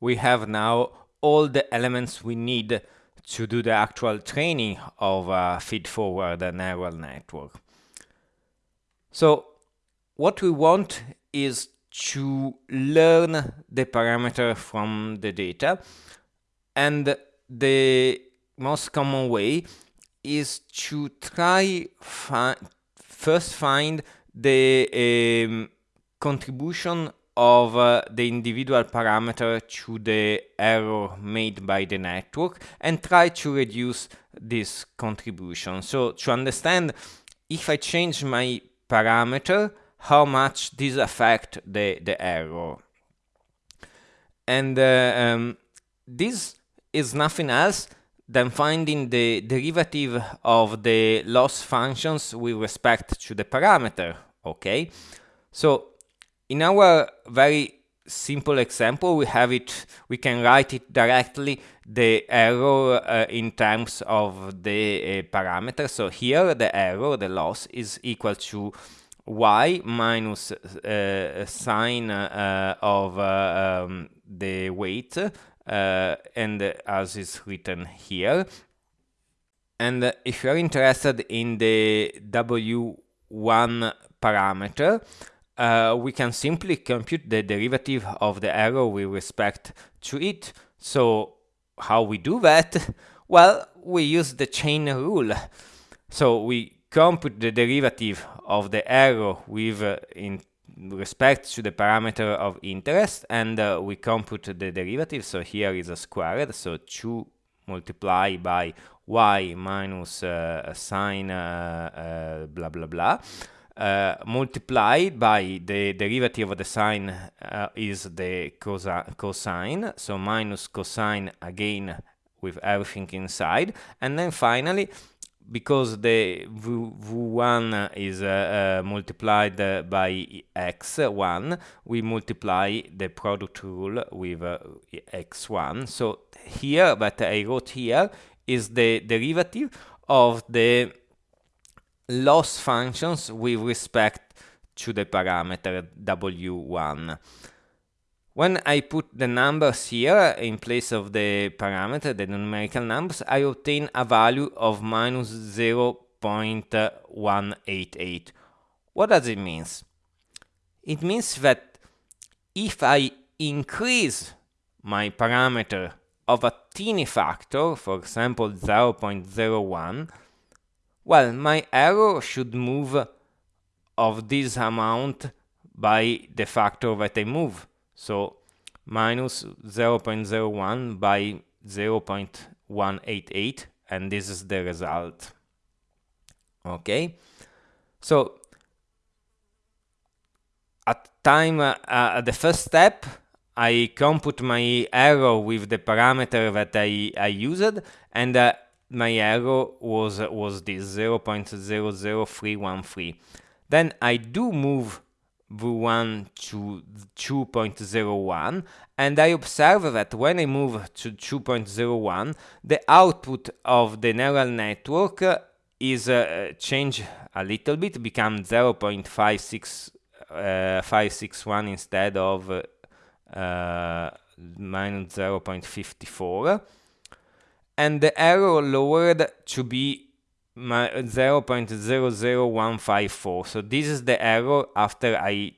we have now all the elements we need to do the actual training of a feed-forward neural network. So what we want is to learn the parameter from the data and the most common way is to try fi first find the um, contribution of uh, the individual parameter to the error made by the network and try to reduce this contribution. So to understand if I change my parameter, how much this affect the, the error. And uh, um, this is nothing else than finding the derivative of the loss functions with respect to the parameter, okay? So in our very simple example, we have it, we can write it directly, the error uh, in terms of the uh, parameter. So here the error, the loss, is equal to y minus uh, sine uh, of uh, um, the weight uh, and as is written here. And if you're interested in the w1 parameter, uh, we can simply compute the derivative of the error with respect to it. So how we do that? Well, we use the chain rule. So we compute the derivative of the error with uh, in respect to the parameter of interest and uh, we compute the derivative so here is a squared so 2 multiplied by y minus uh, sine uh, uh, blah blah blah uh, multiplied by the derivative of the sine uh, is the cosine so minus cosine again with everything inside and then finally because the v1 is uh, multiplied by x1, we multiply the product rule with uh, x1. So here, that I wrote here, is the derivative of the loss functions with respect to the parameter w1. When I put the numbers here in place of the parameter, the numerical numbers, I obtain a value of minus 0.188. What does it mean? It means that if I increase my parameter of a teeny factor, for example 0.01, well, my error should move of this amount by the factor that I move. So minus 0.01 by 0.188 and this is the result. Okay, so at time uh, the first step I compute my error with the parameter that I, I used and uh, my error was was this 0.00313. Then I do move the 1 to 2.01 and I observe that when I move to 2.01 the output of the neural network is uh, a little bit become 0.56 uh, 561 instead of uh, minus 0.54 and the error lowered to be 0.00154. So this is the error after I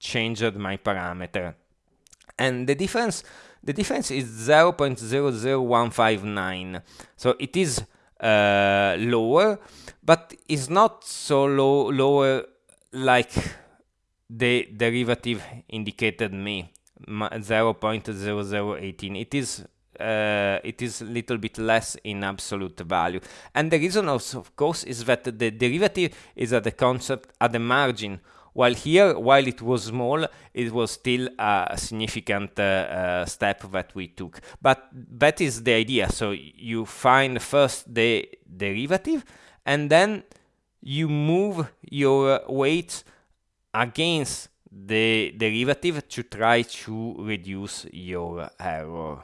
changed my parameter. And the difference the difference is 0.00159. So it is uh, lower, but it's not so low lower like the derivative indicated me 0.0018. It is uh, it is a little bit less in absolute value. And the reason also, of course, is that the derivative is at the concept at the margin. While here, while it was small, it was still a significant uh, uh, step that we took. But that is the idea. So you find first the derivative, and then you move your weight against the derivative to try to reduce your error.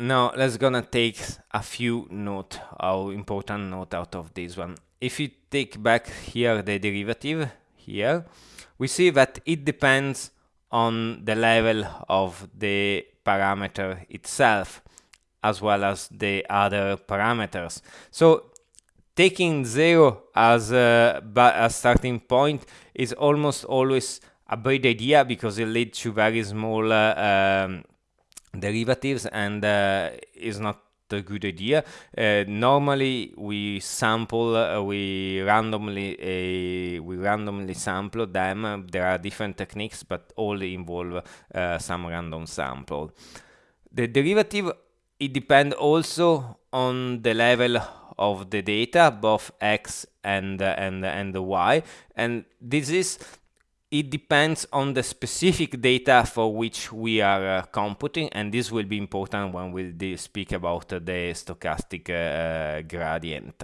Now let's gonna take a few note, how important note out of this one. If you take back here the derivative here, we see that it depends on the level of the parameter itself as well as the other parameters. So taking zero as a, a starting point is almost always a bad idea because it leads to very small uh, um, derivatives and uh, is not a good idea. Uh, normally, we sample, uh, we randomly uh, we randomly sample them. There are different techniques, but all involve uh, some random sample. The derivative it depends also on the level of the data, both x and and and the y, and this is it depends on the specific data for which we are uh, computing, and this will be important when we speak about uh, the stochastic uh, gradient.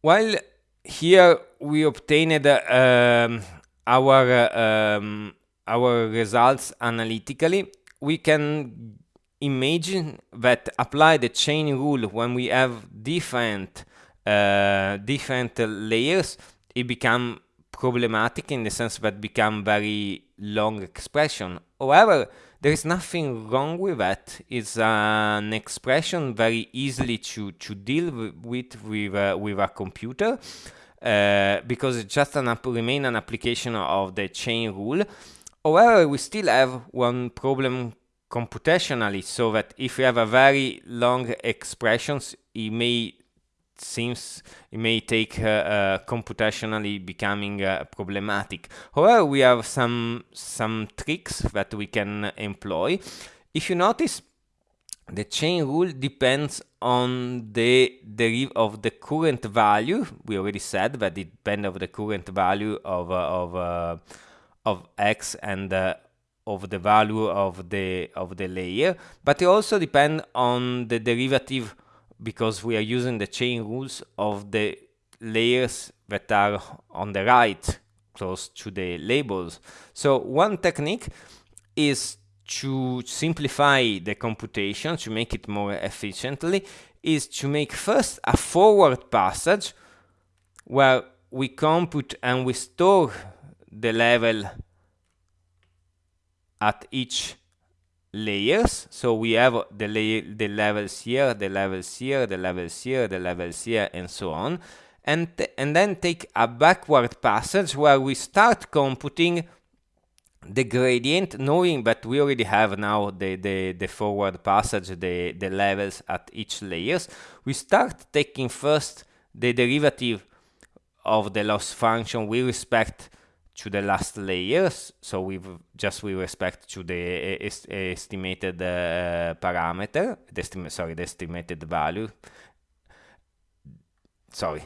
While here we obtained um, our um, our results analytically, we can imagine that apply the chain rule when we have different uh, different layers it become problematic in the sense that become very long expression. However, there is nothing wrong with that. It's an expression very easily to, to deal with with, uh, with a computer uh, because it's just an remain an application of the chain rule. However, we still have one problem computationally, so that if we have a very long expressions, it may seems it may take uh, uh, computationally becoming uh, problematic. However, we have some some tricks that we can employ. If you notice, the chain rule depends on the derivative of the current value. We already said that it depends of the current value of uh, of uh, of x and uh, of the value of the of the layer, but it also depends on the derivative because we are using the chain rules of the layers that are on the right close to the labels. So one technique is to simplify the computation to make it more efficiently is to make first a forward passage where we compute and we store the level at each layers. So we have the, the levels here, the levels here, the levels here, the levels here, and so on. And, and then take a backward passage where we start computing the gradient, knowing that we already have now the, the, the forward passage, the, the levels at each layers. We start taking first the derivative of the loss function with respect to the last layers, so we've just with respect to the est estimated uh, parameter, the sorry, the estimated value. Sorry,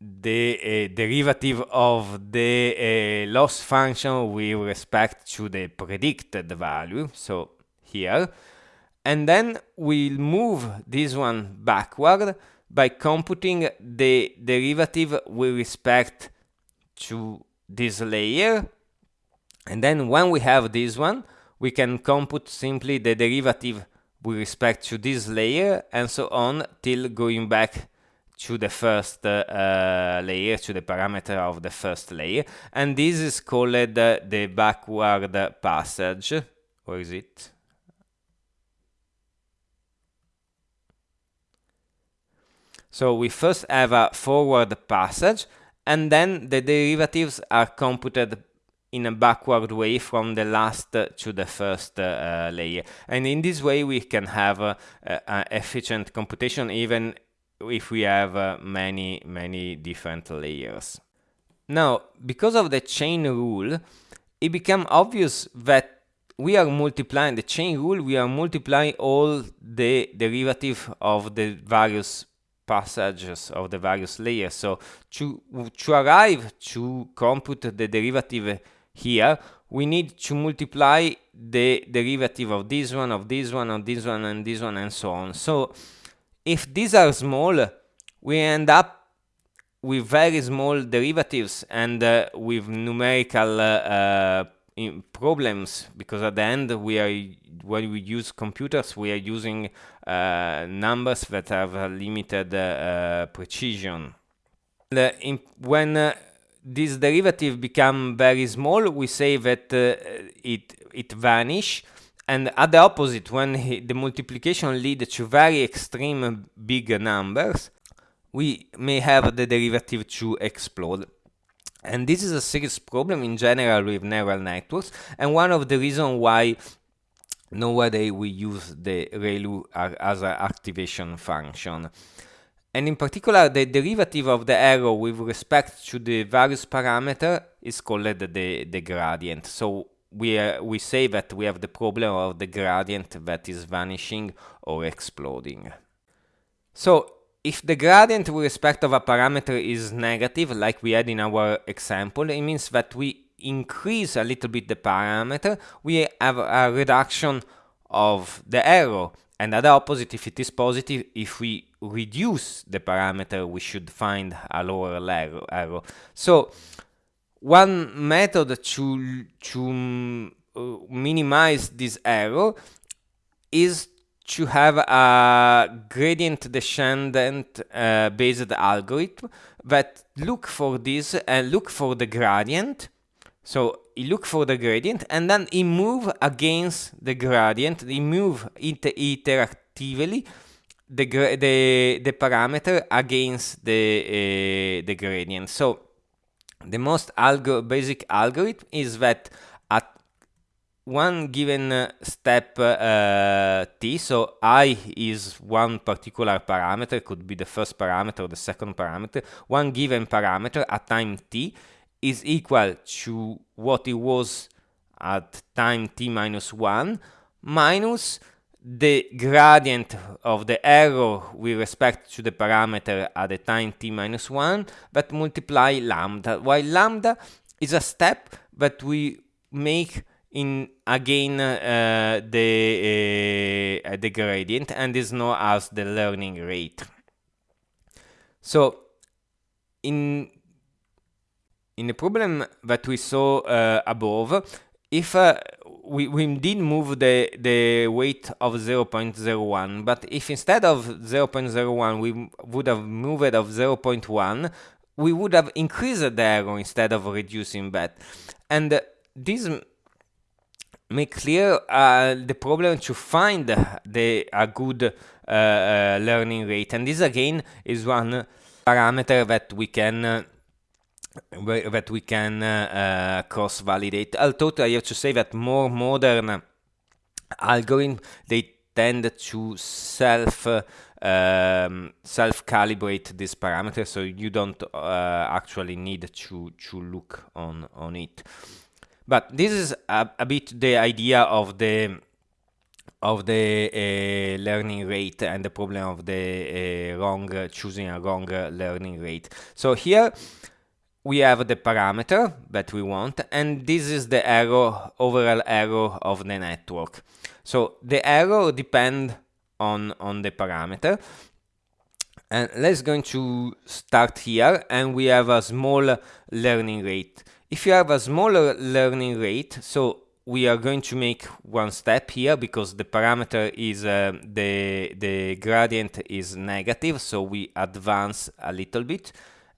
the uh, derivative of the uh, loss function with respect to the predicted value, so here, and then we'll move this one backward by computing the derivative with respect to this layer and then when we have this one we can compute simply the derivative with respect to this layer and so on till going back to the first uh, layer, to the parameter of the first layer. And this is called uh, the backward passage. Or is it? So we first have a forward passage and then the derivatives are computed in a backward way from the last to the first uh, layer. And in this way we can have uh, uh, efficient computation even if we have uh, many, many different layers. Now, because of the chain rule, it became obvious that we are multiplying the chain rule, we are multiplying all the derivative of the various passages of the various layers. So to, to arrive to compute the derivative here, we need to multiply the derivative of this one, of this one, of this one, and this one, and so on. So if these are small, we end up with very small derivatives and uh, with numerical uh, uh, problems because at the end we are when we use computers we are using uh, numbers that have a limited uh, precision. In, when uh, this derivative become very small, we say that uh, it it vanish. And at the opposite, when he, the multiplication lead to very extreme big numbers, we may have the derivative to explode. And this is a serious problem in general with neural networks, and one of the reasons why nowadays we use the ReLU as an activation function. And in particular, the derivative of the error with respect to the various parameter is called the, the gradient. So we, uh, we say that we have the problem of the gradient that is vanishing or exploding. So if the gradient with respect of a parameter is negative, like we had in our example, it means that we increase a little bit the parameter, we have a reduction of the error. And at the opposite, if it is positive, if we reduce the parameter, we should find a lower error. So one method to, to uh, minimize this error is to have a gradient descendant uh, based algorithm that look for this and look for the gradient. So he look for the gradient and then he move against the gradient, he move inter the, the, the parameter against the, uh, the gradient. So the most algo basic algorithm is that at one given uh, step uh, t, so i is one particular parameter, could be the first parameter or the second parameter, one given parameter at time t is equal to what it was at time t minus 1 minus the gradient of the error with respect to the parameter at the time t minus 1 but multiply lambda. While lambda is a step that we make in again uh, the uh, the gradient and is known as the learning rate so in in the problem that we saw uh, above if uh, we, we did move the, the weight of 0.01, but if instead of 0.01 we would have moved it of 0.1, we would have increased the error instead of reducing that. And this make clear uh, the problem to find the a good uh, uh learning rate. And this again is one parameter that we can uh, that we can uh, uh, cross-validate. Although I have to say that more modern algorithms they tend to self um, self-calibrate this parameter, so you don't actually need to to look on on it. But this is a, a bit the idea of the of the uh, learning rate and the problem of the uh, wrong uh, choosing a wrong learning rate. So here we have the parameter that we want and this is the error overall error of the network. So the error depend on on the parameter. And let's going to start here and we have a small learning rate if you have a smaller learning rate so we are going to make one step here because the parameter is uh, the the gradient is negative so we advance a little bit.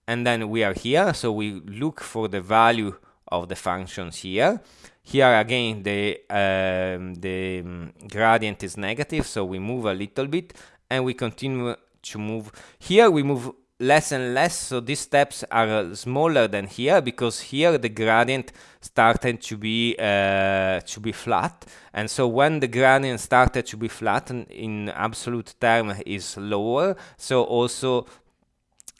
And then we are here so we look for the value of the functions here. Here again the um, the um, gradient is negative so we move a little bit and we continue to move. Here we move less and less so these steps are smaller than here because here the gradient started to be uh, to be flat and so when the gradient started to be flat in absolute term is lower so also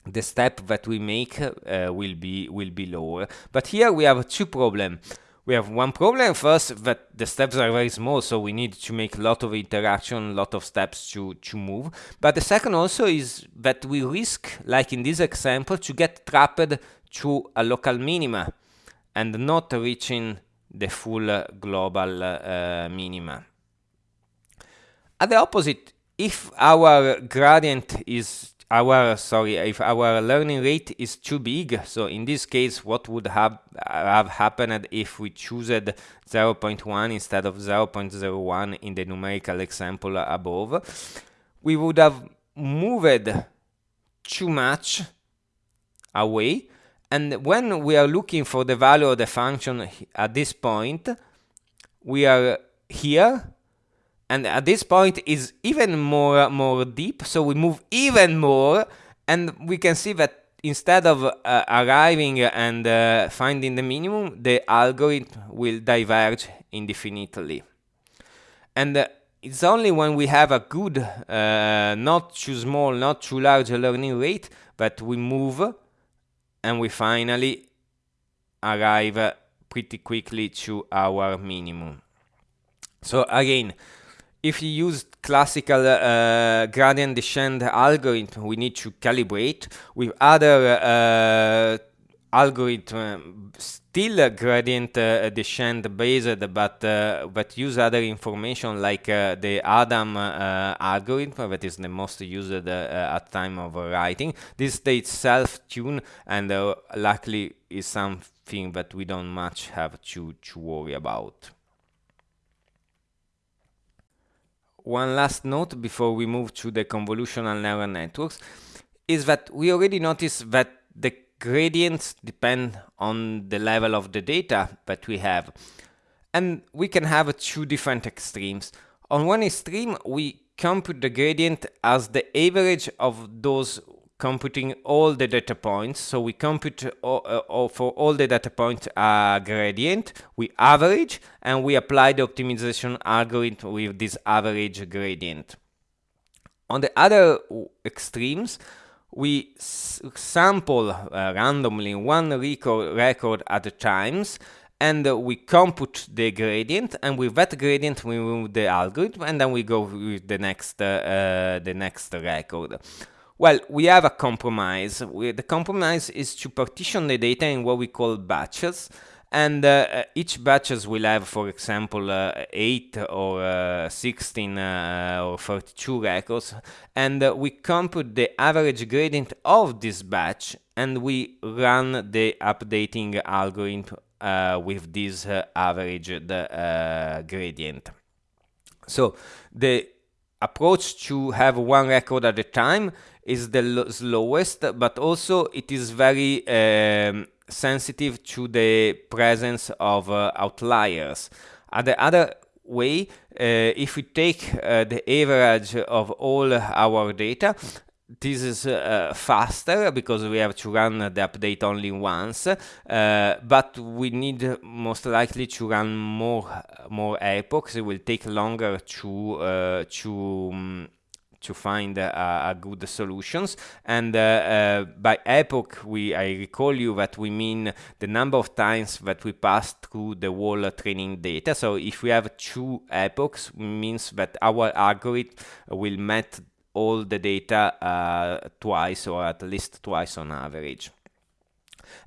the step that we make uh, will be will be lower. But here we have two problems. We have one problem first that the steps are very small, so we need to make a lot of interaction, a lot of steps to, to move. But the second also is that we risk, like in this example, to get trapped to a local minima and not reaching the full uh, global uh, minima. At the opposite, if our gradient is our sorry if our learning rate is too big so in this case what would have have happened if we choose 0.1 instead of 0.01 in the numerical example above? We would have moved too much away And when we are looking for the value of the function at this point, we are here and at this point is even more more deep so we move even more and we can see that instead of uh, arriving and uh, finding the minimum the algorithm will diverge indefinitely. And uh, it's only when we have a good uh, not too small not too large learning rate that we move and we finally arrive pretty quickly to our minimum. So again if you use classical uh, gradient descent algorithm, we need to calibrate. With other uh, algorithm, still gradient uh, descent based, but uh, but use other information like uh, the Adam uh, algorithm, that is the most used at time of writing. This stays self-tune and luckily is something that we don't much have to, to worry about. One last note before we move to the convolutional neural networks is that we already noticed that the gradients depend on the level of the data that we have. And we can have two different extremes. On one extreme, we compute the gradient as the average of those computing all the data points. So we compute all, uh, all for all the data points a gradient, we average, and we apply the optimization algorithm with this average gradient. On the other extremes, we sample uh, randomly one record, record at a time and uh, we compute the gradient and with that gradient we move the algorithm and then we go with the next uh, uh the next record well, we have a compromise. We, the compromise is to partition the data in what we call batches. And uh, uh each batches will have, for example, uh, 8 or uh, 16 uh, or 32 records. And uh, we compute the average gradient of this batch and we run the updating algorithm with this average gradient. So the approach to have one record at a time is the slowest, but also it is very um, sensitive to the presence of uh, outliers. Uh, the other way, uh, if we take uh, the average of all our data, this is uh, faster because we have to run the update only once, uh, but we need most likely to run more more epochs. It will take longer to uh, to um, to find uh, good solutions. And uh, uh, by epoch, we I recall you that we mean the number of times that we pass through the whole training data. So if we have two epochs, means that our algorithm will met all the data uh, twice or at least twice on average.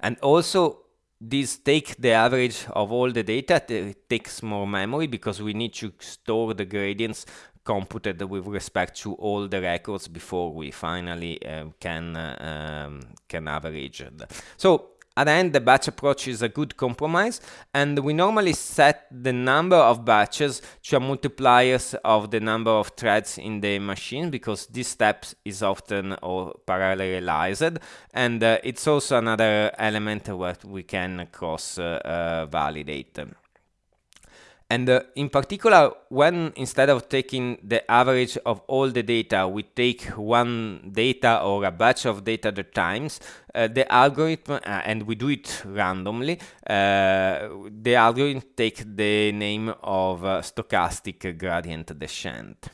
And also this take the average of all the data, it takes more memory because we need to store the gradients computed with respect to all the records before we finally uh, can uh, um, can average. So at the end, the batch approach is a good compromise, and we normally set the number of batches to a multipliers of the number of threads in the machine because this step is often or parallelized, and uh, it's also another element that we can cross uh, uh, validate. And uh, in particular, when instead of taking the average of all the data, we take one data or a batch of data at a times, uh, the algorithm, uh, and we do it randomly, uh, the algorithm takes the name of uh, stochastic gradient descent.